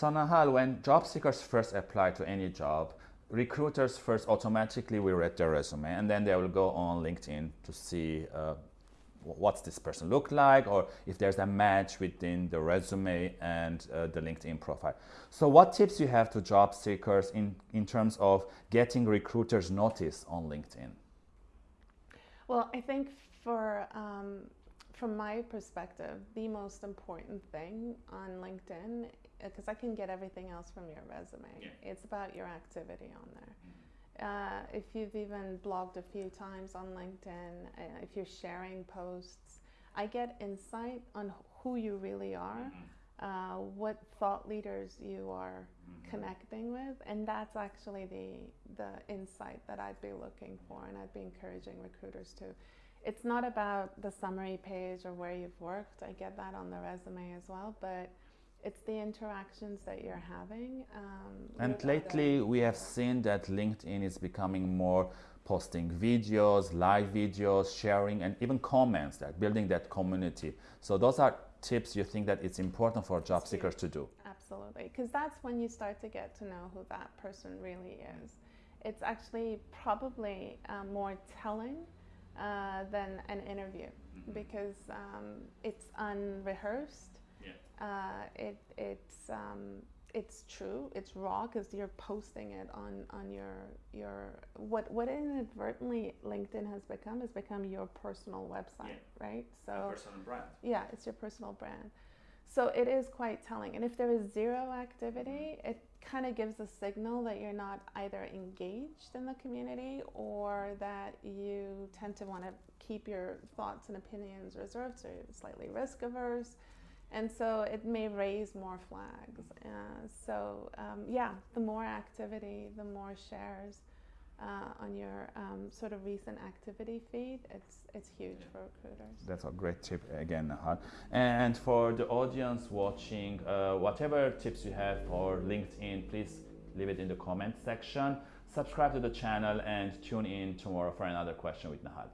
So Nahal, when job seekers first apply to any job, recruiters first automatically will read their resume and then they will go on LinkedIn to see uh, what's this person look like or if there's a match within the resume and uh, the LinkedIn profile. So what tips you have to job seekers in, in terms of getting recruiters notice on LinkedIn? Well, I think for um, from my perspective, the most important thing on LinkedIn, because I can get everything else from your resume, yeah. it's about your activity on there. Mm-hmm. Uh, if you've even blogged a few times on LinkedIn, uh, if you're sharing posts, I get insight on who you really are, mm-hmm. uh, what thought leaders you are mm-hmm. connecting with, and that's actually the the insight that I'd be looking for, and I'd be encouraging recruiters to it's not about the summary page or where you've worked. I get that on the resume as well, but it's the interactions that you're having. Um, and lately, we have seen that LinkedIn is becoming more posting videos, live videos, sharing, and even comments, that building that community. So those are tips you think that it's important for job seekers to do. Absolutely, because that's when you start to get to know who that person really is. It's actually probably uh, more telling uh, than an interview mm-hmm. because um, it's unrehearsed. Yeah. Uh, it, it's um, it's true. It's raw because you're posting it on on your your what what inadvertently LinkedIn has become has become your personal website, yeah. right? So a personal brand. Yeah, it's your personal brand. So it is quite telling. And if there is zero activity, it kind of gives a signal that you're not either engaged in the community or that you tend to want to keep your thoughts and opinions reserved, so you're slightly risk averse. And so it may raise more flags. Uh, so, um, yeah, the more activity, the more shares, uh, on your um, sort of recent activity feed, it's it's huge for recruiters. That's a great tip again, Nahal. And for the audience watching, uh, whatever tips you have for LinkedIn, please leave it in the comment section. Subscribe to the channel and tune in tomorrow for another question with Nahal.